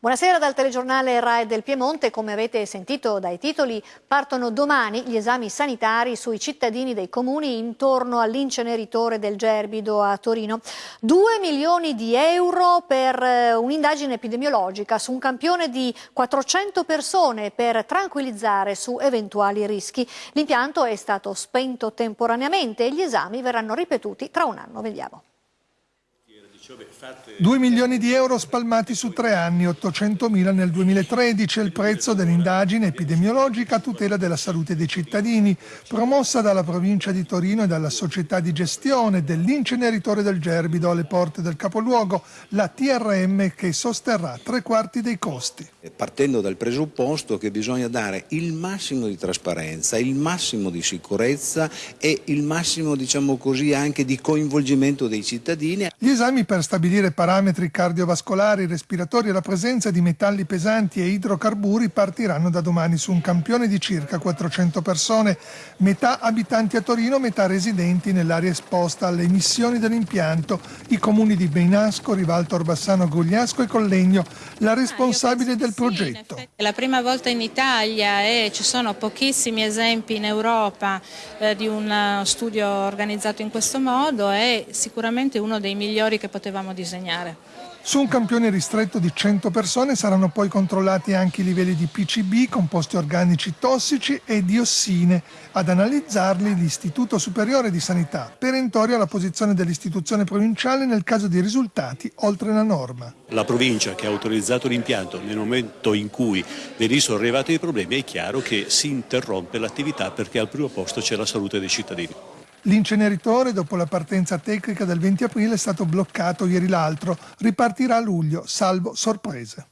Buonasera dal telegiornale RAE del Piemonte. Come avete sentito dai titoli, partono domani gli esami sanitari sui cittadini dei comuni intorno all'inceneritore del Gerbido a Torino. Due milioni di euro per eh, un'indagine epidemiologica su un campione di 400 persone per tranquillizzare su eventuali rischi. L'impianto è stato spento temporaneamente e gli esami verranno ripetuti tra un anno. Vediamo. 2 milioni di euro spalmati su tre anni, 800 mila nel 2013 è il prezzo dell'indagine epidemiologica a tutela della salute dei cittadini, promossa dalla provincia di Torino e dalla società di gestione dell'inceneritore del Gerbido alle porte del capoluogo, la TRM che sosterrà tre quarti dei costi. Partendo dal presupposto che bisogna dare il massimo di trasparenza, il massimo di sicurezza e il massimo, diciamo così, anche di coinvolgimento dei cittadini. Gli esami per stabilire parametri cardiovascolari, respiratori e la presenza di metalli pesanti e idrocarburi partiranno da domani su un campione di circa 400 persone, metà abitanti a Torino, metà residenti nell'area esposta alle emissioni dell'impianto, i comuni di Beinasco, Rivalto Orbassano, Gugliasco e Collegno, la responsabile del progetto. È la prima volta in Italia e ci sono pochissimi esempi in Europa eh, di un eh, studio organizzato in questo modo, è sicuramente uno dei migliori che poteva potevamo disegnare. Su un campione ristretto di 100 persone saranno poi controllati anche i livelli di PCB, composti organici tossici e diossine. Ad analizzarli l'Istituto Superiore di Sanità, perentoria la posizione dell'istituzione provinciale nel caso di risultati oltre la norma. La provincia che ha autorizzato l'impianto nel momento in cui venissero arrivati i problemi è chiaro che si interrompe l'attività perché al primo posto c'è la salute dei cittadini. L'inceneritore, dopo la partenza tecnica del 20 aprile, è stato bloccato ieri l'altro. Ripartirà a luglio, salvo sorprese.